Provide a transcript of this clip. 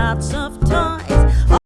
lots of time.